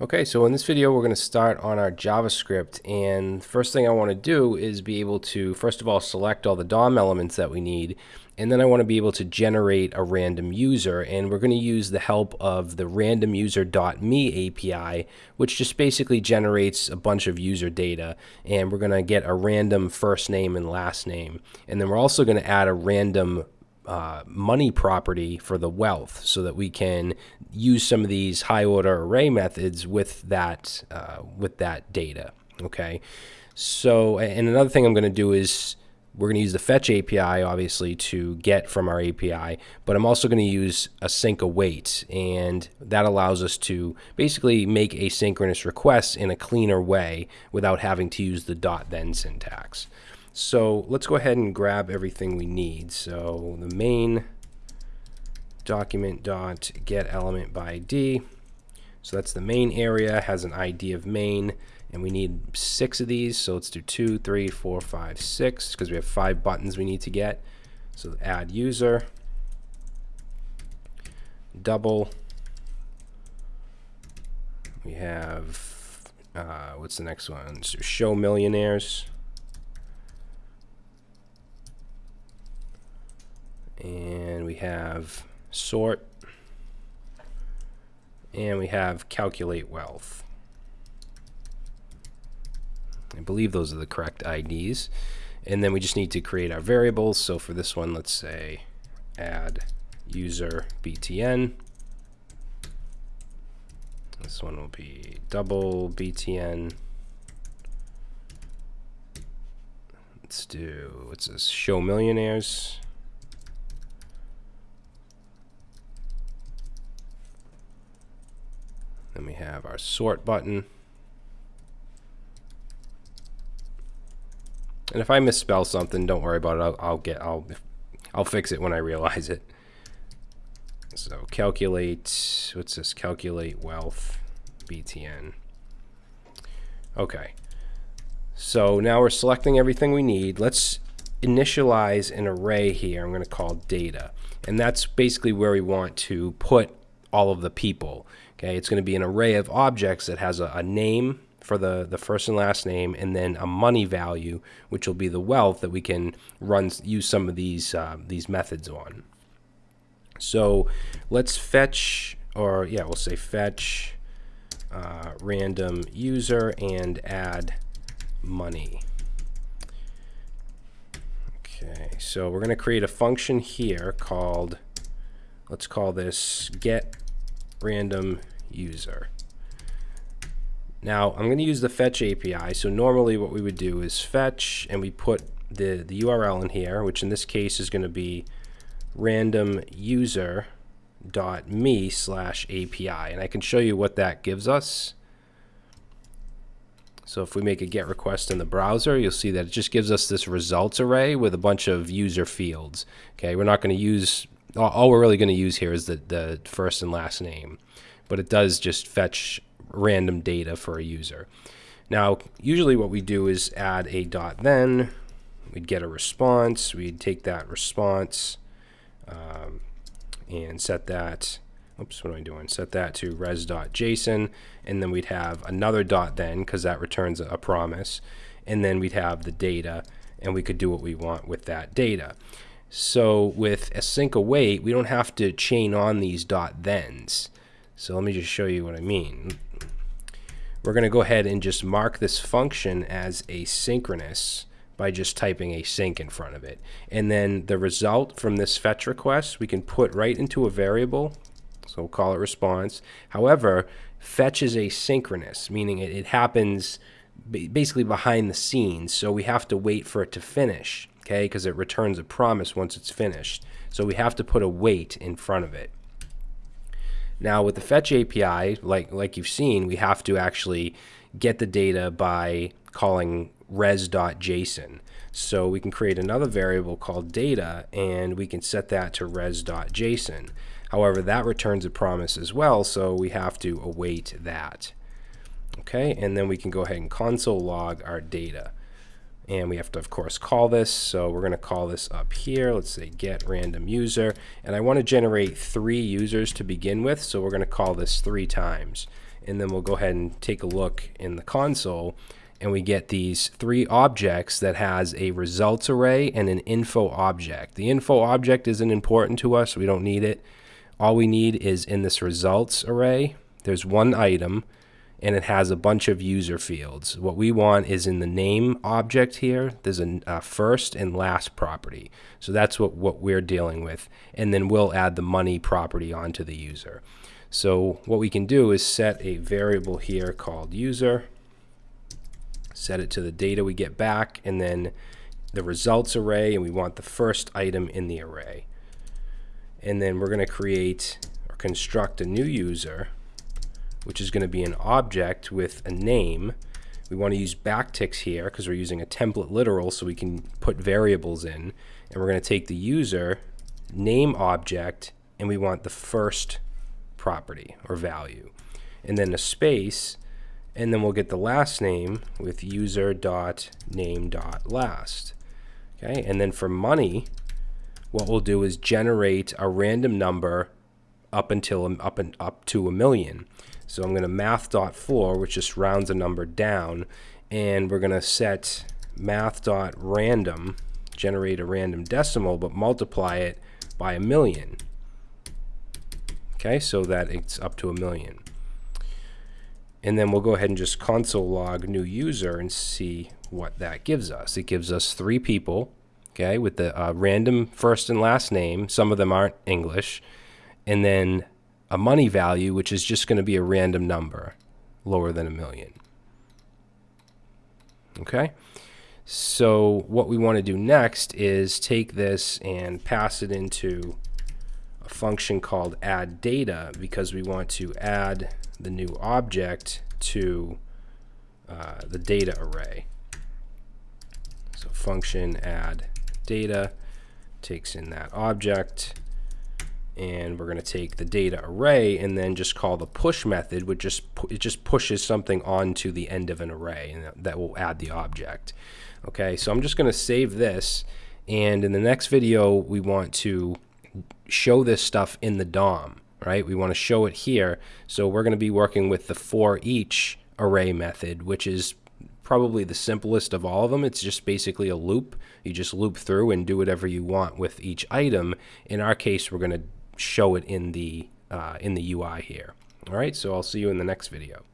Okay, so in this video we're going to start on our JavaScript and first thing I want to do is be able to first of all select all the DOM elements that we need and then I want to be able to generate a random user and we're going to use the help of the randomuser.me API which just basically generates a bunch of user data and we're going to get a random first name and last name. And then we're also going to add a random uh, money property for the wealth so that we can use some of these high order array methods with that uh, with that data okay? So and another thing I'm going to do is we're going to use the fetch API obviously to get from our API but I'm also going to use async await and that allows us to basically make asynchronous requests in a cleaner way without having to use the dot then syntax so let's go ahead and grab everything we need. So the main document dot get element by ID. So that's the main area, has an ID of main, and we need six of these. So let's do two, three, four, five, six, because we have five buttons we need to get. So add user, double. We have, uh, what's the next one? So show millionaires. And we have sort and we have calculate wealth. I believe those are the correct IDs. And then we just need to create our variables. So for this one, let's say add user btn. This one will be double btn. Let's do, what's this, show millionaires. Then we have our sort button. And if I misspell something, don't worry about it. I'll, I'll get I'll I'll fix it when I realize it. So calculate what's this? Calculate wealth BTN. Okay. So now we're selecting everything we need. Let's initialize an array here. I'm going to call data. And that's basically where we want to put all of the people. Okay, it's going to be an array of objects that has a, a, name for the, the first and last name and then a money value, which will be the wealth that we can run use some of these uh, these methods on. So let's fetch, or yeah, we'll say fetch uh, random user and add money. Okay, so we're going to create a function here called, let's call this get random user. Now I'm going to use the fetch API. So normally what we would do is fetch and we put the, the URL in here, which in this case is going to be random user dot me slash API. And I can show you what that gives us. So if we make a GET request in the browser, you'll see that it just gives us this results array with a bunch of user fields. Okay, we're not going to use all we're really going to use here is the, the first and last name, but it does just fetch random data for a user. Now, usually what we do is add a dot then, we'd get a response, we'd take that response um, and set that, oops, what am I doing? Set that to res.json, and then we'd have another dot then, because that returns a promise, and then we'd have the data, and we could do what we want with that data. So with async await, we don't have to chain on these dot thens. So let me just show you what I mean. We're going to go ahead and just mark this function as asynchronous by just typing async in front of it. And then the result from this fetch request, we can put right into a variable. So we'll call it response. However, fetch is asynchronous, meaning it, it happens basically behind the scenes. So we have to wait for it to finish okay, because it returns a promise once it's finished. So we have to put await in front of it. Now with the fetch API, like, like you've seen, we have to actually get the data by calling res.json. So we can create another variable called data and we can set that to res.json. However, that returns a promise as well, so we have to await that. Okay, and then we can go ahead and console log our data and we have to of course call this. So we're going to call this up here. Let's say get random user. And I want to generate three users to begin with. So we're going to call this three times. And then we'll go ahead and take a look in the console. And we get these three objects that has a results array and an info object. The info object isn't important to us, we don't need it. All we need is in this results array, there's one item and it has a bunch of user fields. What we want is in the name object here, there's a, a first and last property. So that's what, what we're dealing with. And then we'll add the money property onto the user. So what we can do is set a variable here called user, set it to the data we get back, and then the results array, and we want the first item in the array. And then we're going to create or construct a new user which is going to be an object with a name. We want to use backticks here because we're using a template literal so we can put variables in. And we're going to take the user name object and we want the first property or value. And then a space and then we'll get the last name with user dot name dot last. Okay, and then for money, what we'll do is generate a random number up until up and up to a million. So I'm going to math dot floor, which just rounds a number down, and we're going to set math dot random, generate a random decimal, but multiply it by a million. Okay, so that it's up to a million. And then we'll go ahead and just console log new user and see what that gives us. It gives us three people, okay, with the uh, random first and last name. Some of them aren't English. And then a money value, which is just going to be a random number lower than a million. Okay? So what we want to do next is take this and pass it into a function called add data because we want to add the new object to uh, the data array. So function add data takes in that object and we're going to take the data array and then just call the push method which just it just pushes something onto the end of an array and that will add the object okay so I'm just going to save this and in the next video we want to show this stuff in the DOM right we want to show it here so we're going to be working with the for each array method which is probably the simplest of all of them. It's just basically a loop. You just loop through and do whatever you want with each item. In our case, we're going to show it in the uh, in the UI here. All right, so I'll see you in the next video.